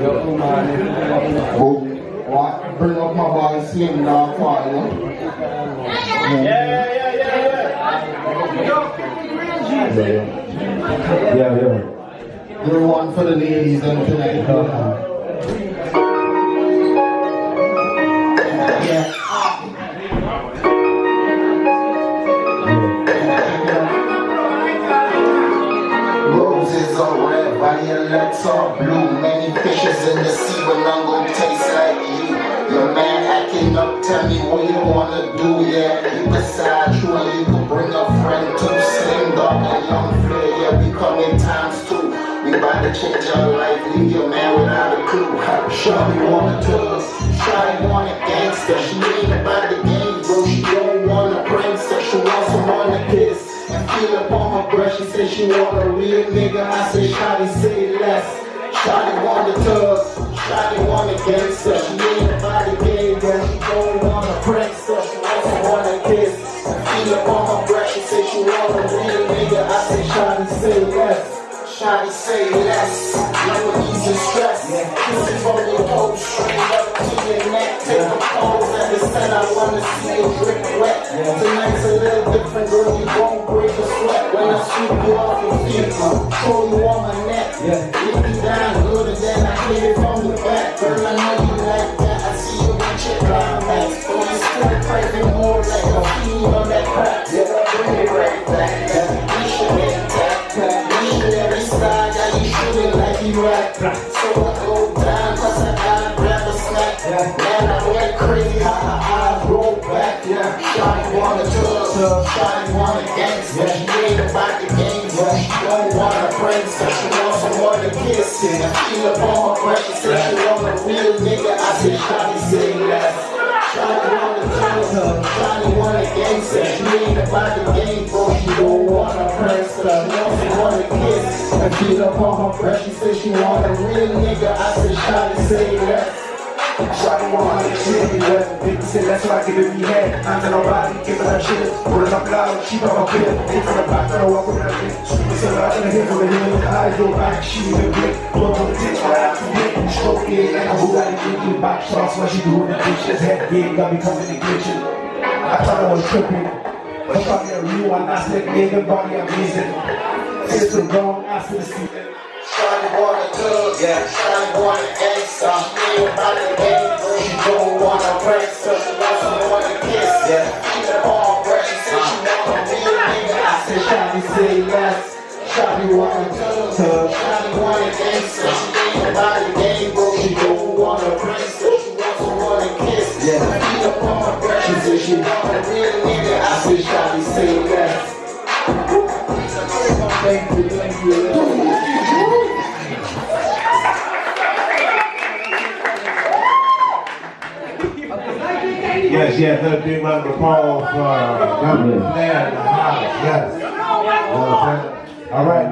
Boom. What? Bring up my boy Slim Dog for you. Yeah, yeah, yeah, yeah. Yeah, yeah. You're one for the ladies and tonight. Uh-huh. Roses are red, violets are blue. Many fishes in the sea, but none gon' taste like you. Your man acting up, tell me what you wanna do. Yeah, you decide you and you can bring a friend too. Slim dog and young flair, yeah, we come in times two. We bout to change your life, leave your man without a clue. Shawty want a tourist, Shawty want a gangster. She ain't about the she say she want a real nigga. I say, Shawty, say less. Shawty want a tug, Shawty want a gangster. She ain't about the game, bro. She don't want a princess, she want someone to kiss. Feel up on her breast, she say she want a real nigga. I say, Shawty, say less. Shawty say less, no ease and stress. Kissing from your toes, straight up to your neck. Take a pose, understand I wanna see you drip I you off your feet, throw you on my neck. Yeah. Leave me down good and then I hit it from the back. Girl, I know you like that, I see you with your climax. But you still craving more like a fiend on that crack. Yeah, bring it right back. Yeah. We should get that. Missionary style, yeah, you shooting like you rap. So I go down, cause I gotta grab a snack. Man, I went crazy, how eyes roll back. Yeah, Shawty want a tub, Shawty want she want a princess. She want someone to kiss. And I feel up on her breath, she said she want a real nigga. I said, Shawty, say less. Shawty want a tub, Shawty want a gangster. She ain't about the game, bro. She don't want a princess. She want someone to kiss. And feel up on her breath, she said she want a real nigga. I said, Shawty, say less. Shawty want her shit everywhere. People say that's why I give it me head. I'm to nobody, giving her shit. Pulling up loud, she got my pill. Ain't from the back, I walk around it. Sweet so loud in the hill from the hill. The eyes go back, she even blink. Blow on the tits right out the hit. Stroke it like a who got it drinking. Back shots while she doing the bitch. This head game got me coming and glitching. I thought I was tripping. But fuck a real one, I said, nigga, body amazing. It's the wrong after the season. Shawty want a tub, yeah. Shawty want a gangster. She ain't about the game, bro. She don't want a prankster. She wants someone to kiss. Yeah. She the ball, bro. She said she want a real nigga. I said, Shawty say less. Shawty want a tub, Shawty want a gangster. She ain't about the game, Yes, yes, let a big round of applause for uh, Governor Blair in the house. Yes. You know what I'm saying? All right.